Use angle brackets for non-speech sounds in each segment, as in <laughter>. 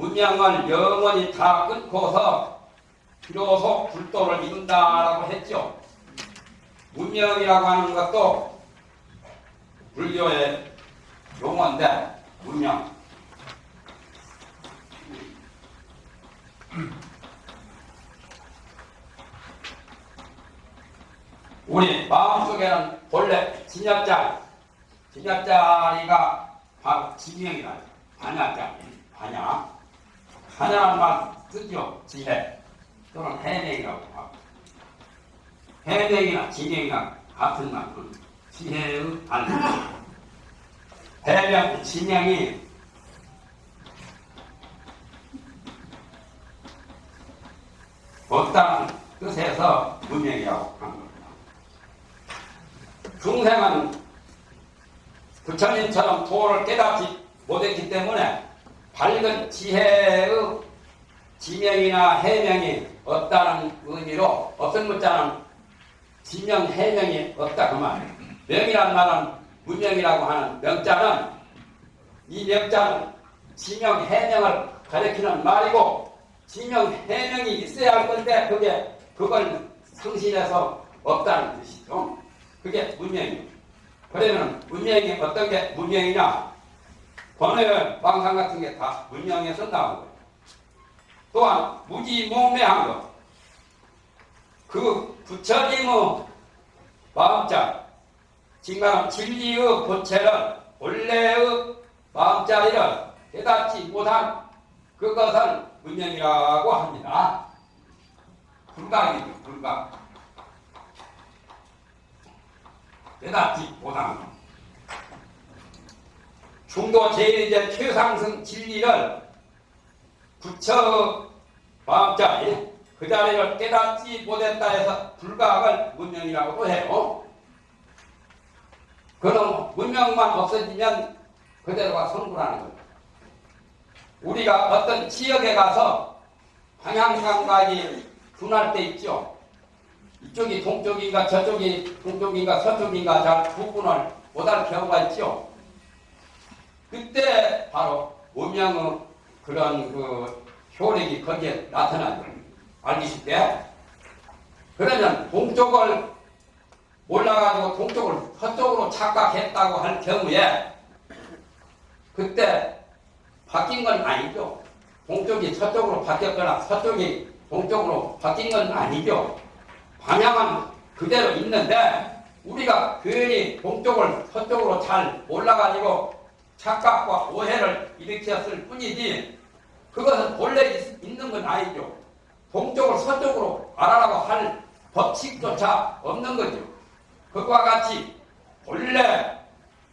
문명을 영원히 다 끊고서 비로소 불도를 이룬다라고 했죠. 문명이라고 하는 것도 불교의 용어인데 문명. 우리 마음속에는 본래 진약자리, 진약자리가 바로 지명이라 반야자리, 반야. 말 쓰죠, 지혜. 또는 해명이라고 하고. 해명이나 지명이나 같은 말은 지혜의 반야. 해명, 지명이 없다는 뜻에서 문명이라고 한 겁니다. 중생은 부처님처럼 도를 깨닫지 못했기 때문에 밝은 지혜의 지명이나 해명이 없다는 의미로 없은 문자는 지명, 해명이 없다 그 말. 명이란 말은 문명이라고 하는 명자는 이 명자는 지명, 해명을 가리키는 말이고 지명, 해명이 있어야 할 건데 그게 그걸 상실해서 없다는 뜻이죠. 그게 문명이에요. 그러면 문명이 어떤 게 문명이냐? 번외 왕상 같은 게 다 문명에서 나온 거예요. 또한 무지몽매한 것. 그 부처님의 마음자, 지금 진리의 본체를 원래의 마음자리를 깨닫지 못한 그것을 문명이라고 합니다. 불각이죠, 불각. 깨닫지 못한 것. 중도 제일제 최상승 진리를 부처 마음자리 그 자리를 깨닫지 못했다 해서 불각을 문명이라고도 해요. 그럼 문명만 없어지면 그대로가 성불하는 거예요. 우리가 어떤 지역에 가서 방향감각이 분할 때 있죠. 이쪽이 동쪽인가 저쪽이 동쪽인가 서쪽인가 잘 구분을 못할 경우가 있죠. 그때 바로 문명의 그런 그 효력이 거기에 나타나죠. 알기 쉽게. 그러면 동쪽을 올라가지고 동쪽을 서쪽으로 착각했다고 할 경우에 그때 바뀐 건 아니죠. 동쪽이 서쪽으로 바뀌었거나 서쪽이 동쪽으로 바뀐 건 아니죠. 방향은 그대로 있는데 우리가 괜히 동쪽을 서쪽으로 잘 올라가지고 착각과 오해를 일으켰을 뿐이지 그것은 본래 있는 건 아니죠. 동쪽을 서쪽으로 알아라고 할 법칙조차 없는 거죠. 그와 같이 본래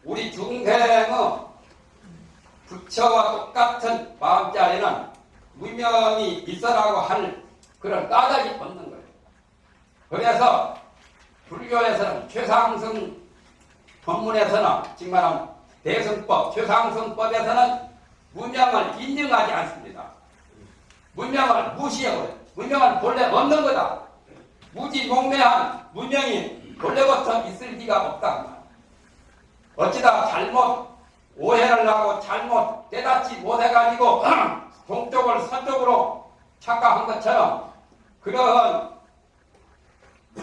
우리 중생의 부처와 똑같은 마음자리는 무명이 있어라고 할 그런 까닭이 없는 거예요. 그래서 불교에서는 최상승 법문에서는 지금 말하면 대승법, 최상승법에서는 문명을 인정하지 않습니다. 문명을 무시해버려요. 문명은 본래 없는 거다. 무지몽매한 문명이 본래부터 있을 리가 없다. 어찌다 잘못 오해를 하고 잘못 깨닫지 못해가지고 <clears throat> 동쪽을 서쪽으로 착각한 것처럼 그러한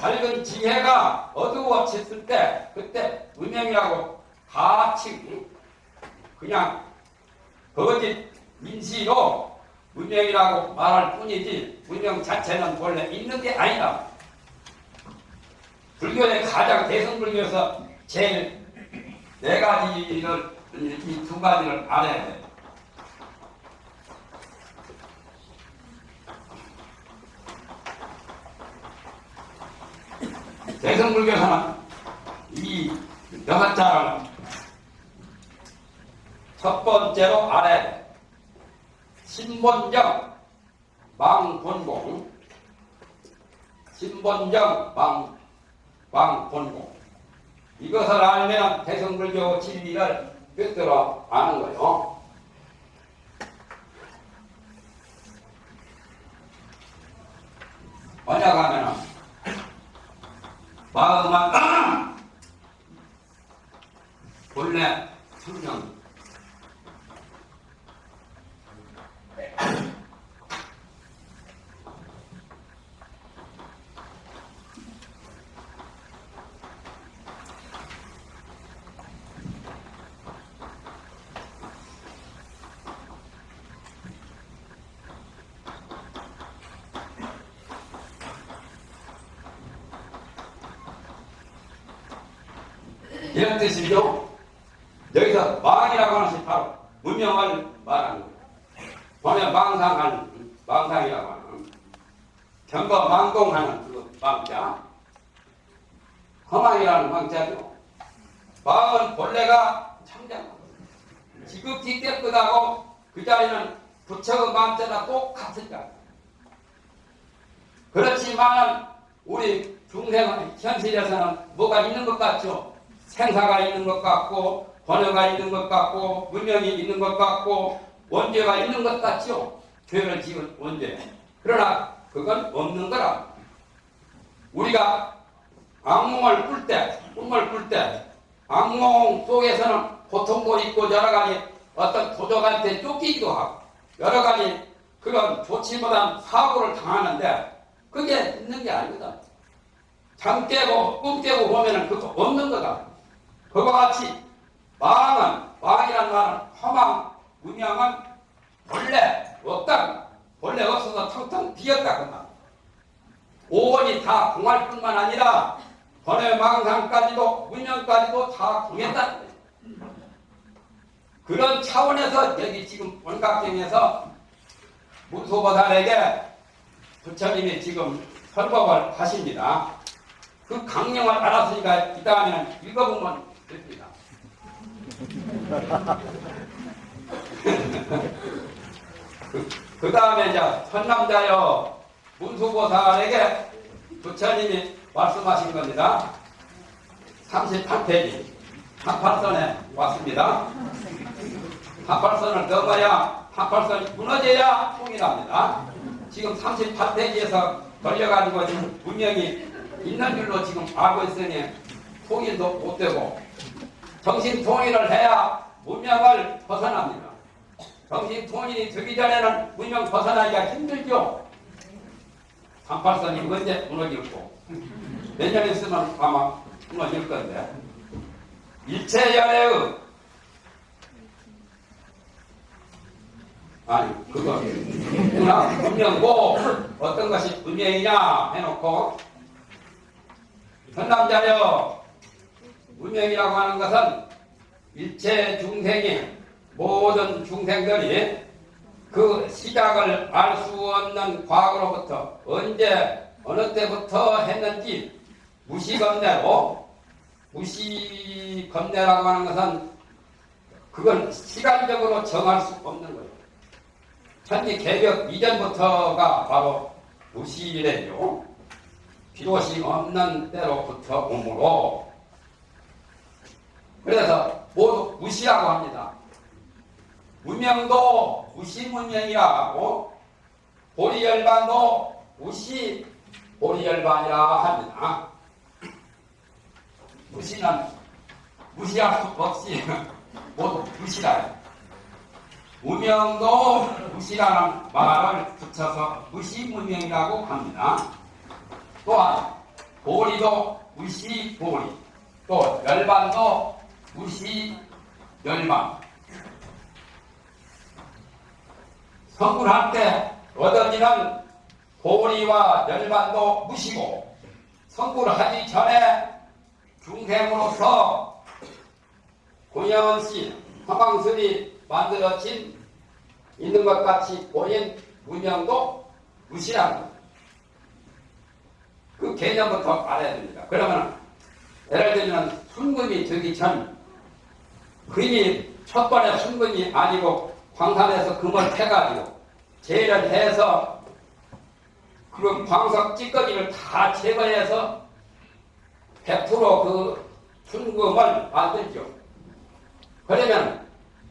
밝은 지혜가 어두워졌을 때 그때 문명이라고 같이 그냥 거짓 인시로 문명이라고 말할 뿐이지 문명 자체는 원래 있는 게 아니다. 불교의 가장 대승불교에서 제일 네 가지를 이 두 가지를 알아야 돼. 대승불교에서는 이 여섯 자를 첫 번째로 돼. 신본적 망본공 신본정 망, 망본공 이것을 알면 대성불교 진리를 꿰뚫어 아는 거요. 만약 하면은 마음은 본래 성령 뜻이죠. 여기서 망이라고 하는 것이 바로 문명을 말하는 거예요. 번에 망상하는, 망상이라고 하는, 경거 망동하는 그 망자, 허망이라는 망자죠. 마음은 본래가 참장, 지극히 깨끗하고 그 자리는 부처의 마음자가 똑같으니까. 그렇지만 우리 중생의 현실에서는 뭐가 있는 것 같죠? 생사가 있는 것 같고 번호가 있는 것 같고 문명이 있는 것 같고 원죄가 있는 것 같죠. 죄를 지은 원죄. 그러나 그건 없는 거라. 우리가 악몽을 꿀 때, 꿈을 꿀 때, 악몽 속에서는 고통도 있고 여러 가지 어떤 도적한테 쫓기기도 하고 여러 가지 그런 못한 사고를 당하는데 그게 있는 게 아니거든. 잠 깨고 꿈 깨고 보면은 그거 없는 거다. 그와 같이 망은 망이란 말은 허망 문명은 본래 없다. 본래 없어서 텅텅 비었다. 오원이 다 공할 뿐만 아니라 번외 망상까지도 문명까지도 다 공했다. 그런 차원에서 여기 지금 원각경에서 문소보살에게 부처님이 지금 설법을 하십니다. 그 강령을 알았으니까 이 다음에는 읽어보면 됩니다. <laughs> 그, 다음에 이제 선남자여 문수보살에게 부처님이 말씀하신 겁니다. 38페이지 한팔선에 왔습니다. 한팔선을 넘어야 한팔선이 무너져야 통일합니다. 지금 38페이지에서 걸려가지고 지금 분명히 있는 줄로 지금 알고 있으니 통일도 못 되고 정신 통일을 해야 문명을 벗어납니다. 정신 통일이 되기 전에는 문명 벗어나기가 힘들죠. 38선이 언제 무너질고 몇 년 있으면 아마 무너질 건데 일체연애의 아니 그거 누나 문명고 어떤 것이 문명이냐 해놓고 선남자여 문명이라고 하는 것은 일체 중생이 모든 중생들이 그 시작을 알 수 없는 과거로부터 언제 어느 때부터 했는지 무시겁내로 무시겁내라고 하는 것은 그건 시간적으로 정할 수 없는 거예요. 천지 개벽 이전부터가 바로 무시래요. 비롯이 없는 때로부터 오므로 그래서 모두 무시라고 합니다. 문명도 무시문명이라고 보리열반도 무시 보리열반이라 합니다. 무시는 무시할 수 없이 <laughs> 모두 무시라. 무명도 무시라는 말을 붙여서 무시문명이라고 합니다. 또한 보리도 무시보리, 또 열반도 무시열반. 성불할 때 얻어지는 보리와 열반도 무시고 성불하기 전에 중생으로서 고영씨 화방술이 만들어진 있는 것 같이 보인 문명도 무시합니다. 그 개념부터 알아야 됩니다. 그러면 예를 들면 순금이 되기 전 금이 첫 번에 순금이 아니고 광산에서 금을 캐가지고 제일을 해서 그 광석 찌꺼기를 다 제거해서 100%그 순금을 만들죠. 그러면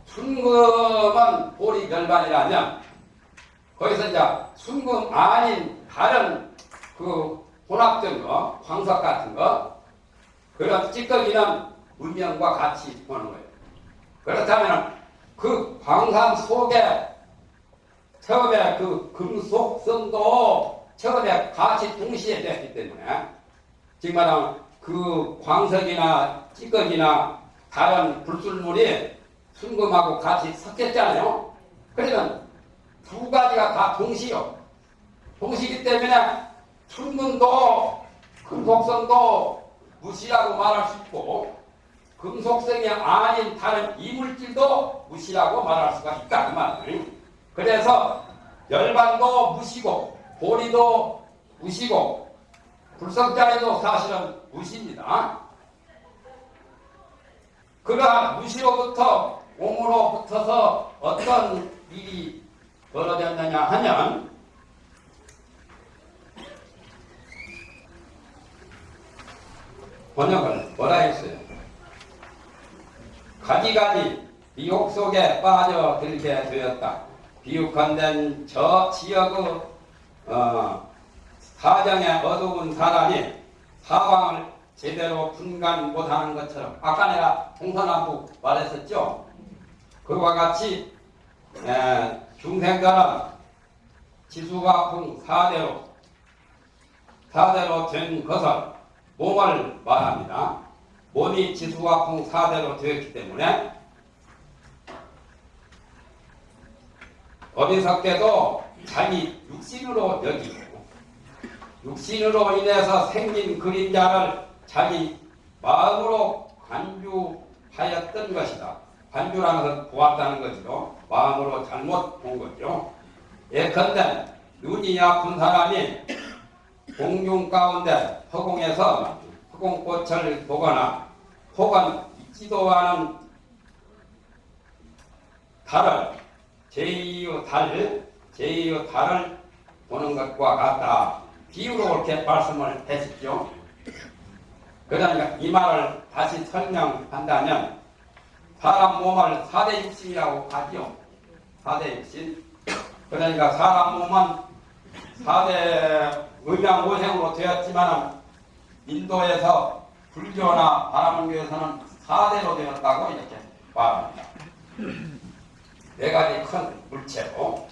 순금은 보리 결반이라면 거기서 이제 순금 아닌 다른 그 혼합된 거, 광석 같은 거, 그런 찌꺼기는 문명과 같이 보는 거예요. 그렇다면 그 광산 속에 처음에 그 금속성도 처음에 같이 동시에 됐기 때문에 지금 말하면 그 광석이나 찌꺼기나 다른 불순물이 순금하고 같이 섞였잖아요. 그러면 두 가지가 다 동시요. 동시기 때문에 순금도 금속성도 무시라고 말할 수 있고 금속성이 아닌 다른 이물질도 무시라고 말할 수가 있다 그 말이에요. 그래서 열반도 무시고 보리도 무시고 불성자리도 사실은 무시입니다. 그러한 무시로부터 옹으로 붙어서 어떤 일이 벌어졌느냐 하면 번역을 뭐라 했어요? 가지가지 미혹 속에 빠져들게 되었다. 비육한된 저 지역의 어, 사정에 어두운 사람이 사방을 제대로 분간 못하는 것처럼 아까 내가 동서남북 말했었죠. 그와 같이 에, 중생들은 지수화풍 사대로 사대로 된 것을 몸을 말합니다. 몸이 지수화풍 사대로 되었기 때문에 어리석게도 자기 육신으로 여기고 육신으로 인해서 생긴 그림자를 자기 마음으로 관주하였던 것이다. 관주라는 것은 보았다는 거죠. 마음으로 잘못 본 거죠. 예컨대 눈이 아픈 사람이 공중 가운데 허공에서 허공꽃을 보거나 혹은 있지도 않은 달을 제2의 달, 제2의 달을 보는 것과 같다. 비유로 그렇게 말씀을 했었죠. 그러니까 이 말을 다시 설명한다면 사람 몸을 4대 육신이라고 하죠. 4대 육신. 그러니까 사람 몸은 4대 음양오생으로 되었지만 인도에서 불교나 바람교에서는 4대로 되었다고 이렇게 말합니다. 네 가지 큰 물체로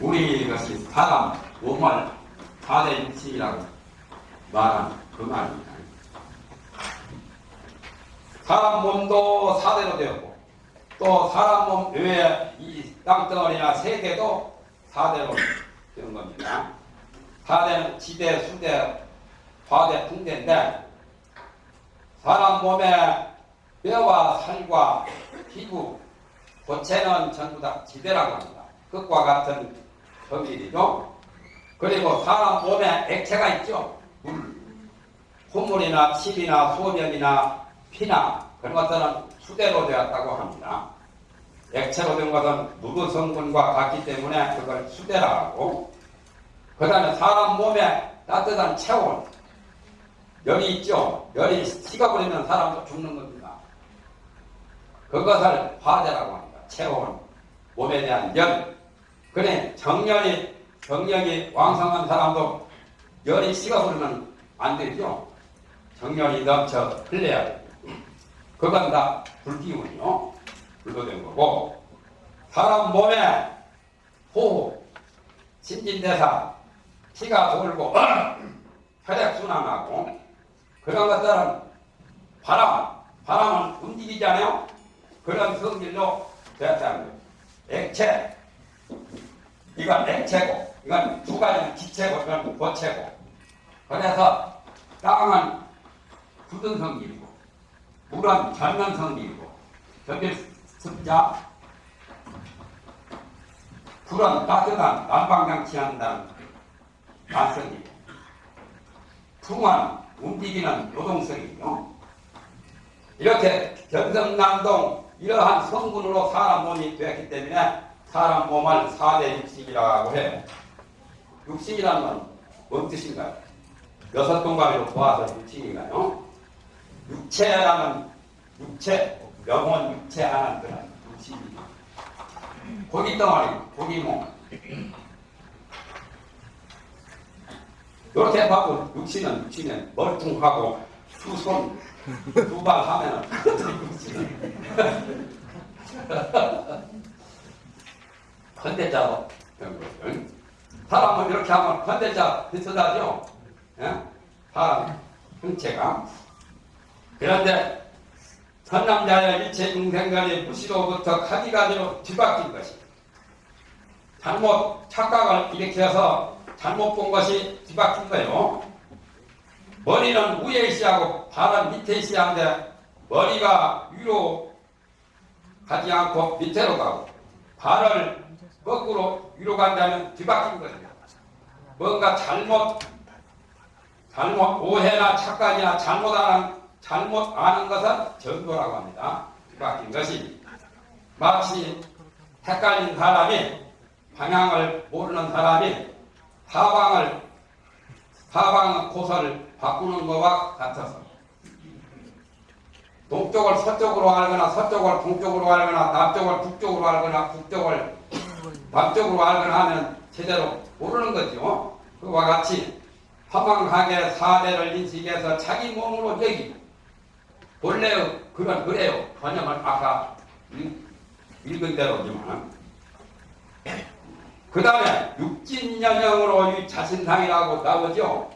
우리 것이 사람 몸을 4대 육신이라고 말하는 그 말입니다. 사람 몸도 4대로 되었고 또 사람 몸 외에 이 땅덩어리나 세계도 4대로 되는 겁니다. 4대는 지대, 수대, 화대, 풍대인데 사람 몸에 뼈와 살과 피부, 고체는 전부 다 지대라고 합니다. 끝과 같은 점일이죠. 그리고 사람 몸에 액체가 있죠. 물, 콧물이나 침이나 소변이나 피나 그런 것들은 수대로 되었다고 합니다. 액체로 된 것은 누구 성분과 같기 때문에 그걸 수대라고 그 다음에 사람 몸에 따뜻한 체온 열이 있죠. 열이 식어버리면 사람도 죽는 겁니다. 그것을 화대라고 합니다. 체온, 몸에 대한 열. 그래 정열이 정력이 왕성한 사람도 열이 식어버리면 안 되죠. 정열이 넘쳐 흘려야 돼요. 그건 다 불기운이요. 불도 된 거고 사람 몸에 호흡, 신진대사, 피가 돌고 <clears throat> 혈액순환하고 그런 것들은 바람, 바람은 움직이잖아요. 그런 성질로 되었다는 거예요. 액체, 이건 액체고, 이건 두 가지는 기체고, 이건 고체고. 그래서 땅은 굳은 성질이고, 물은 젊은 성질이고, 저기 습자, 불은 따뜻한 난방장치 한다는 말씀이고 풍은 움직이는 노동성이요. 이렇게 견성남동 이러한 성분으로 사람 몸이 되었기 때문에 사람 몸을 사대 육식이라고 해요. 육식이라는 건 뭔 뜻인가요? 여섯 동가리로 모아서 육식인가요? 육체라는 육체, 영혼 육체 하는 그런 육식입니다. 고기 덩어리, 고기 몸. 이렇게 봐도 육신은 육신은 멀뚱하고 두 손, 두 발 하면은 육신은 컨대자로 <laughs> 사람은 이렇게 하면 컨대자 비슷하죠? 예? 사람 형체가 그런데 선남자의 일체 중생간의 무시로부터 가지가지로 뒤바뀐 것이 잘못 착각을 일으켜서 잘못 본 것이 뒤바뀐 거예요. 머리는 위에 있어야하고 발은 밑에 하는데 머리가 위로 가지 않고 밑으로 가고 발을 거꾸로 위로 간다면 뒤바뀐 거예요. 뭔가 잘못 잘못 오해나 착각이나 잘못하는 잘못 아는 것은 전도라고 합니다. 뒤바뀐 것이 마치 헷갈린 사람이 방향을 모르는 사람이 사방을 사방 코스를 바꾸는 것과 같아서 동쪽을 서쪽으로 알거나 서쪽을 동쪽으로 알거나 남쪽을 북쪽으로 알거나 북쪽을 남쪽으로 알거나 하면 제대로 모르는 거죠. 그와 같이 허망하게 사대를 인식해서 자기 몸으로 여기 본래 그건 그래요. 번역을 아까 읽- 읽은 대로지만 그 다음에 육진연영으로 이 자신상이라고 나오죠.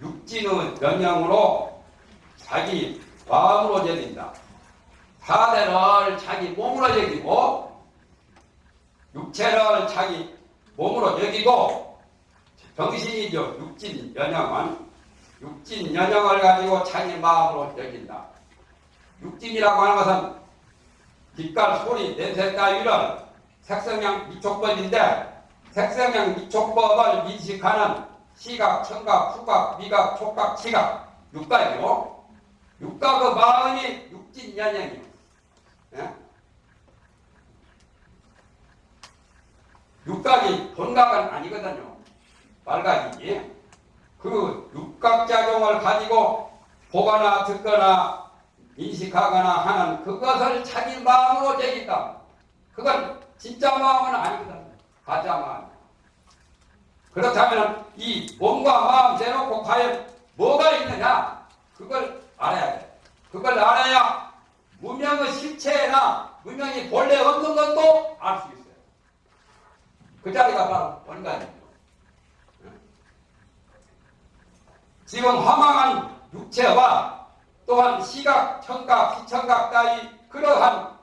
육진의 연영으로 자기 마음으로 여긴다. 사대를 자기 몸으로 여기고 육체를 자기 몸으로 여기고 정신이죠. 육진 연영은 육진 연영을 가지고 자기 마음으로 여긴다. 육진이라고 하는 것은 빛깔, 소리, 냄새 따위를 색성향 미촉법인데 색성향 미촉법을 인식하는 시각, 청각, 후각, 미각, 촉각, 시각 육각이고 육각의 마음이 육진연영이에요. 예? 육각이 본각은 아니거든요. 말각이지. 그 육각작용을 가지고 보거나 듣거나 인식하거나 하는 그것을 자기 마음으로 여긴다. 그건 진짜 마음은 아니거든. 가짜 마음. 그렇다면 이 몸과 마음 대놓고 과연 뭐가 있느냐? 그걸 알아야 돼. 그걸 알아야 무명의 실체나 무명이 본래 없는 것도 알 수 있어요. 그 자리가 바로 원간이죠. 지금 허망한 육체와 또한 시각, 청각, 시청각 따위 그러한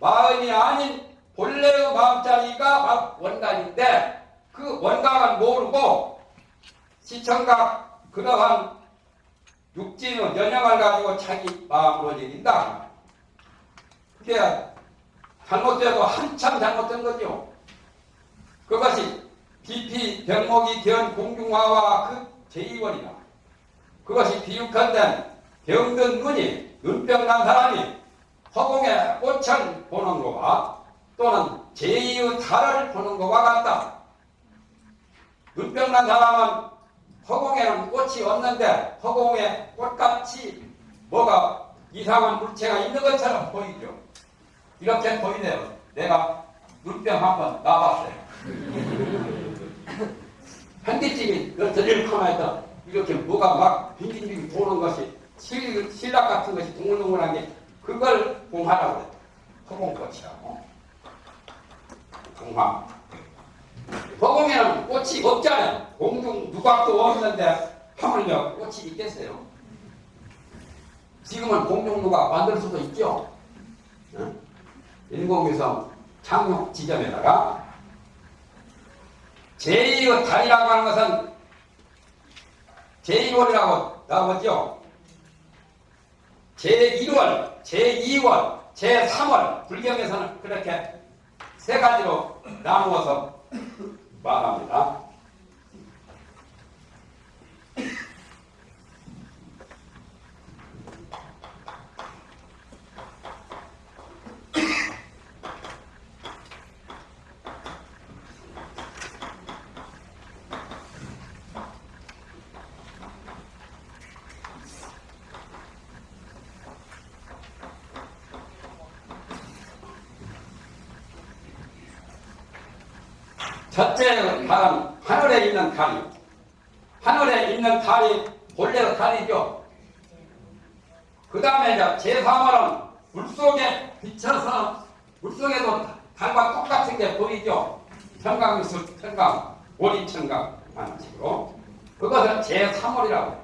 마음이 아닌 본래의 마음자리가 원간인데 그 원각은 모르고 시청각 그러한 육진의 연영을 가지고 자기 마음으로 여긴다. 그게 잘못돼도 한참 잘못된 거죠. 그것이 비피 병목이 된 공중화와 그 제2원이다. 그것이 비육한된 병든 눈이 눈병 난 사람이 허공에 꽃을 보는 것과 또는 제2의 달을 보는 것과 같다. 눈병 난 사람은 허공에는 꽃이 없는데 허공에 꽃같이 뭐가 이상한 물체가 있는 것처럼 보이죠. 이렇게 보이네요. 내가 눈병 한번 나봤어요. 현기증이 드릴 하나에다 이렇게 뭐가 막 빙빙빙 도는 것이 실, 실락 같은 것이 동글동글한 게 그걸 공하라고 그래요. 허공꽃이라고. 공화. 허공에는 꽃이 없잖아요. 공중 누각도 없는데 하물며 꽃이 있겠어요. 지금은 공중 누각 만들 수도 있죠. 응? 인공위성 착륙 지점에다가 제2의 달이라고 하는 것은 제1월이라고 나오죠. 제1월, 제2월, 제3월 불경에서는 그렇게 세 가지로 나누어서 말합니다. 첫째 달은 하늘에 있는 달이 하늘에 있는 달이 본래의 달이죠. 그 다음에 이제 제3월은 물속에 비쳐서 물속에도 달과 똑같은 게 보이죠. 청강수, 청강, 오리청강 하는 식으로 그것을 제3월이라고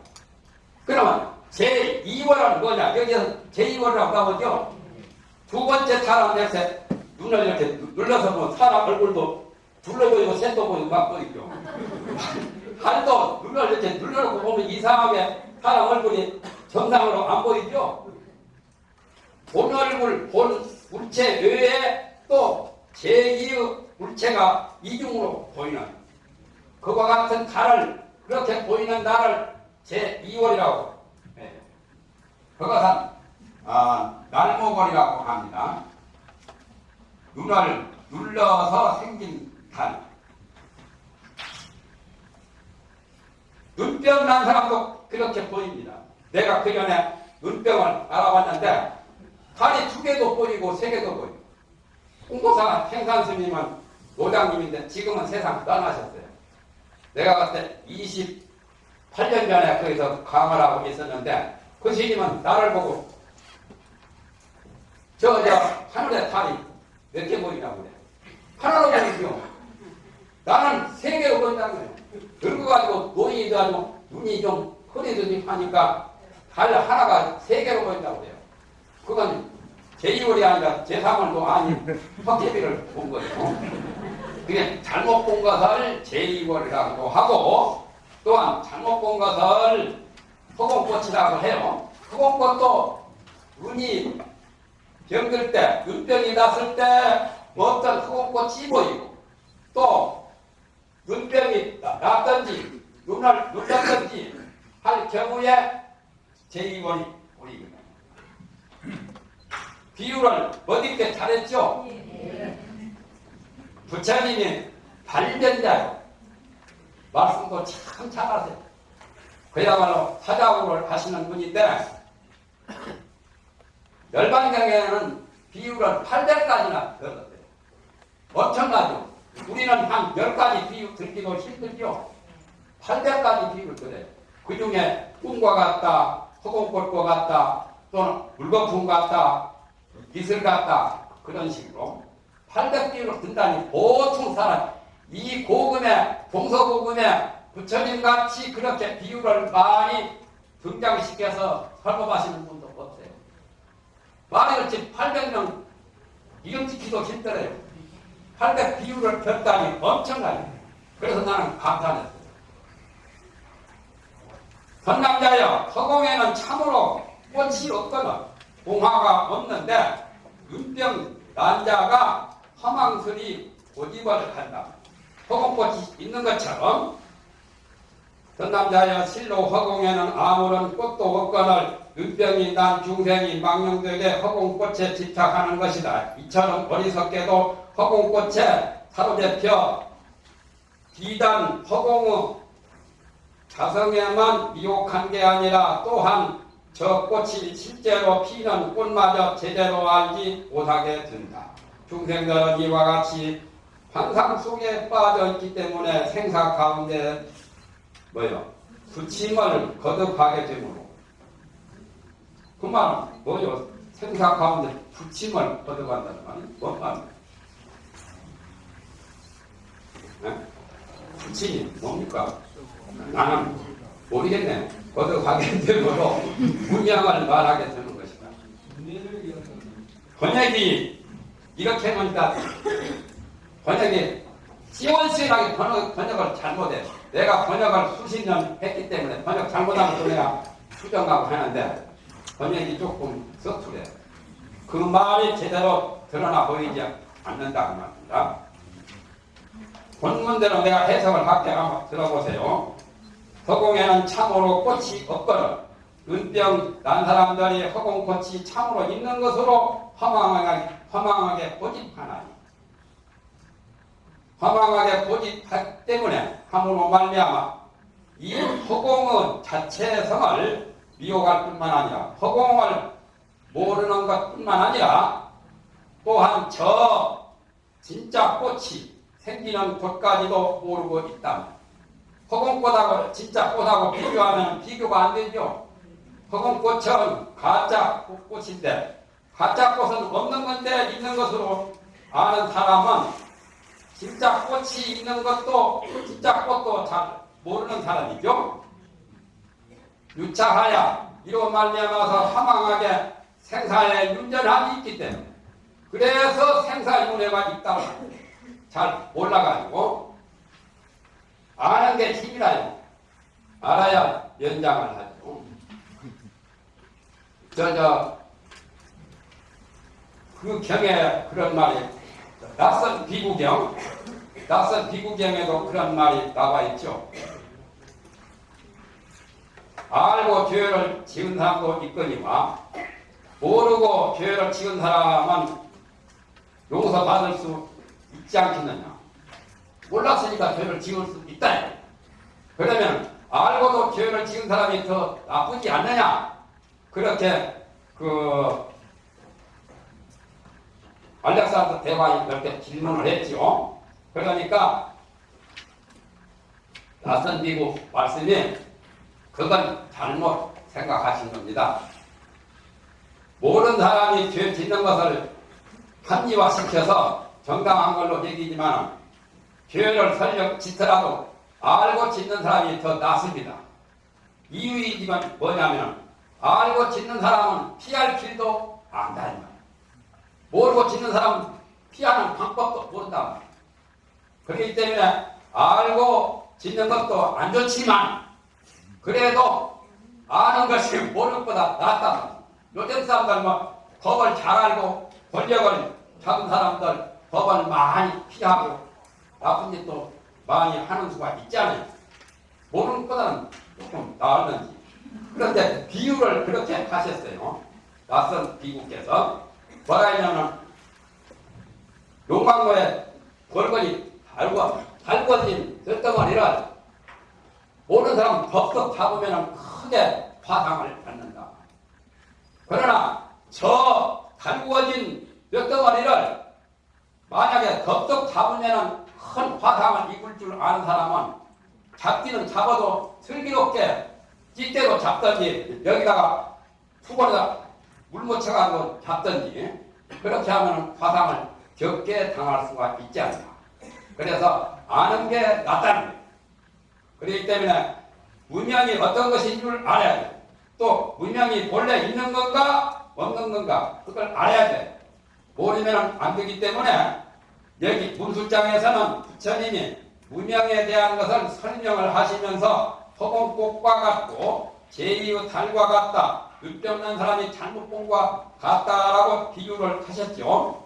그러면 제2월은 뭐냐 여기서 제2월이라고 나오죠. 두 번째 달은 이렇게 눈을 이렇게 눌러서 보면 사람 얼굴도 둘러 보이고 셋도 보이고 막 보이죠. <laughs> 팔도 눈을 이렇게 눌러놓고 보면 이상하게 사람 얼굴이 정상으로 안 보이죠. 본 얼굴, 본 물체 외에 또 제2의 물체가 이중으로 보이는 그와 같은 달을 그렇게 보이는 날을 제2월이라고 네. 그것은 아, 날목월이라고 합니다. 눈을 눌러서 생긴 달. 눈병 난 사람도 그렇게 보입니다. 내가 그 전에 눈병을 알아봤는데 달이 두 개도 보이고 세 개도 보이고 홍보사 행산 스님은 노장님인데 지금은 세상 떠나셨어요. 내가 봤을 때 28년 전에 거기서 강을 하고 있었는데 그 스님은 나를 보고 저, 저 하늘에 달이 몇 개 보이냐고 그래. 하나로 보이죠. 나는 세 개로 보인다는 거예요. 늙어가지고 노인이 돼가지고 눈이 좀 흐리더니 하니까 달 하나가 세 개로 보인다고 그래요. 그건 제2월이 아니라 제3월도 아닌 헛개비를 본 거예요. 그게 잘못 본 것을 제2월이라고 하고 또한 잘못 본 것을 허공꽃이라고 해요. 허공꽃도 눈이 병들 때, 눈병이 났을 때 어떤 허공꽃이 보이고 또 눈병이 났든지 눈을 눌렀든지 할 경우에 제2월이 보이거든요. 비유를 어디게 잘했죠? 부처님이 발견자요. 말씀도 참 잘하세요. 그야말로 사자구를 하시는 분인데 열반경에는 비유를 800가지나 들었어요. 엄청나죠? 우리는 한 10가지 비유 듣기도 힘들죠? 800가지 비유를 들어요. 그 중에 꿈과 같다, 허공꽃과 같다, 또는 물거품 같다, 기술 같다, 그런 식으로 800비유를 든다니 보통 사람, 이 고금에, 동서고금에 부처님 같이 그렇게 비유를 많이 등장시켜서 설법하시는 분도 없어요. 말이 그렇지 800명 이름 지키도 힘들어요. 800 비유를 폈다니 엄청나요. 그래서 나는 감탄했어요. 선남자여 허공에는 참으로 꽃이 없거든 공화가 없는데 눈병 난자가 허망스리 고집을 한다. 허공꽃이 있는 것처럼 선남자여 실로 허공에는 아무런 꽃도 없거늘 눈병이 난 중생이 망령되게 허공꽃에 집착하는 것이다. 이처럼 어리석게도 허공꽃에 사로잡혀 비단 허공의 자성에만 미혹한 게 아니라 또한 저 꽃이 실제로 피는 꽃마저 제대로 알지 못하게 된다. 중생들은 이와 같이 환상 속에 빠져 있기 때문에 생사 가운데 뭐요? 부침을 거듭하게 되므로 그 말은 뭐요? 생사 가운데 부침을 거듭한다는 말이 뭔 말이에요? 네? 부침이 뭡니까? 나는 모르겠네. 거듭하게 <laughs> 되므로 문양을 말하게 되는 것이다. 번역이 이렇게 하니까 번역이 시원시원하게 번역, 번역을 잘못해. 내가 번역을 수십 년 했기 때문에 번역 잘못하면 또 내가 수정하고 하는데 번역이 조금 서투래. 그 말이 제대로 드러나 보이지 않는다고 말입니다. 본문대로 내가 해석을 할게 한번 들어보세요. 허공에는 참으로 꽃이 없거늘 은병 난 사람들이 허공꽃이 참으로 있는 것으로 허망하게, 허망하게 고집하나니 허망하게 고집하기 때문에 함으로 말미암아 이 허공은 자체의 성을 미혹할 뿐만 아니라 허공을 모르는 것뿐만 아니라 또한 저 진짜 꽃이 생기는 곳까지도 모르고 있다. 허공꽃하고 진짜 꽃하고 비교하면 비교가 안 되죠. 허공꽃은 가짜 꽃인데 가짜 꽃은 없는 건데 있는 것으로 아는 사람은 진짜 꽃이 있는 것도 진짜 꽃도 잘 모르는 사람이죠. 유차하야 이로 말미암아서 사망하게 생사에 윤전함이 있기 때문에 그래서 생사윤회가 있다고 잘 몰라가지고 아는 게 힘이라요. 알아야 연장을 하죠. 저, 저, 그 경에 그런 말이, 낯선 비구경, 낯선 비구경에도 그런 말이 나와 있죠. 알고 죄를 지은 사람도 있거니와, 모르고 죄를 지은 사람은 용서받을 수 있지 않겠느냐. 몰랐으니까 죄를 지을 수 있다. 그러면 알고도 죄를 지은 사람이 더 나쁘지 않느냐? 그렇게 그 대왕이 그렇게 질문을 했죠. 그러니까 낯선 미국 말씀이 그건 잘못 생각하신 겁니다. 모르는 사람이 죄 짓는 것을 합리화시켜서 정당한 걸로 얘기지만 죄를 설령 짓더라도 알고 짓는 사람이 더 낫습니다. 이유이지만 뭐냐면 알고 짓는 사람은 피할 길도 안다는 거예요. 모르고 짓는 사람은 피하는 방법도 모른다. 그렇기 때문에 알고 짓는 것도 안 좋지만 그래도 아는 것이 모르는 것보다 낫다. 요즘 사람들 뭐 법을 잘 알고 권력을 잡은 사람들 법을 많이 피하고 나쁜 짓도 많이 하는 수가 있잖아요. 모르는 것보다는 조금 나았는지. 그런데 비유를 그렇게 하셨어요. 낯선 비구께서. 뭐라 했냐면, 용광로에 골건이 달고, 달궈진 쇳덩어리를 모르는 사람 덥석 잡으면 크게 화상을 받는다. 그러나 저 달구어진 쇳덩어리를 만약에 덥석 잡으면 큰 화상을 입을 줄 아는 사람은 잡기는 잡아도 슬기롭게 찌대로 잡든지 여기다가 투건에다 물 묻혀가지고 잡든지 그렇게 하면 화상을 적게 당할 수가 있지 않나. 그래서 아는 게 낫다는 거예요. 그렇기 때문에 문명이 어떤 것인 줄 알아야 돼. 또 문명이 본래 있는 건가 없는 건가 그걸 알아야 돼. 모르면 안 되기 때문에 여기 문술장에서는 부처님이 문명에 대한 것을 설명을 하시면서 허공꽃과 같고 제2의 달과 같다. 윗대 없는 사람이 것과 같다라고 비유를 하셨죠.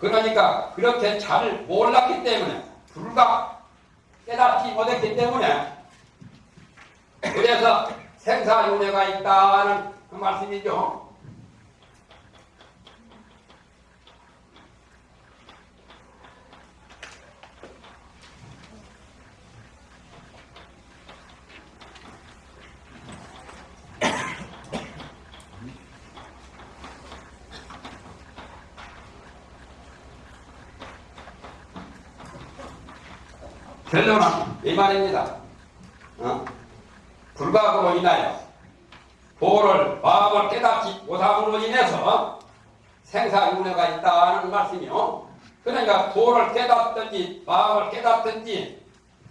그러니까 그렇게 잘 몰랐기 때문에 불과 깨닫지 못했기 때문에 그래서 생사윤회가 있다는 그 말씀이죠. 결론은 이 말입니다. 어? 불각으로 인하여 도를 마음을 깨닫지 못함으로 인해서 생사윤회가 있다는 말씀이요. 그러니까 도를 깨닫든지 마음을 깨닫든지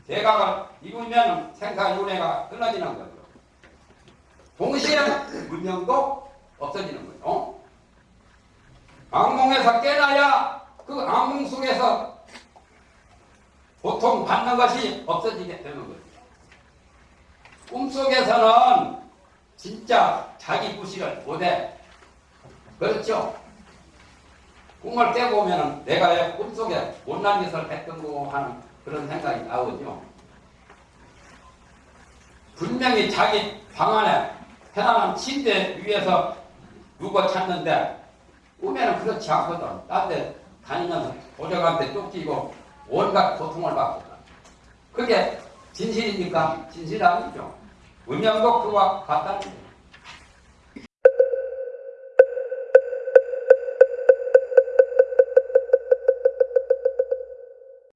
대각을 이루면 생사윤회가 끊어지는 거죠. 동시에 문명도 없어지는 거죠. 악몽에서 깨나야 그 악몽 속에서 고통 받는 것이 없어지게 되는 거죠. 꿈속에서는 진짜 자기 구실을 못해. 그렇죠? 꿈을 깨고 오면 내가 왜 꿈속에 못난 짓을 했던 거 하는 그런 생각이 나오죠. 분명히 자기 방 안에 편안한 침대 위에서 누구 찾는데 꿈에는 그렇지 않거든. 딴데 다니면서 도적한테 쫓기고 온갖 고통을 받거든. 그게 진실입니까? 진실 아니죠. 음양도 그와 같다는 거예요.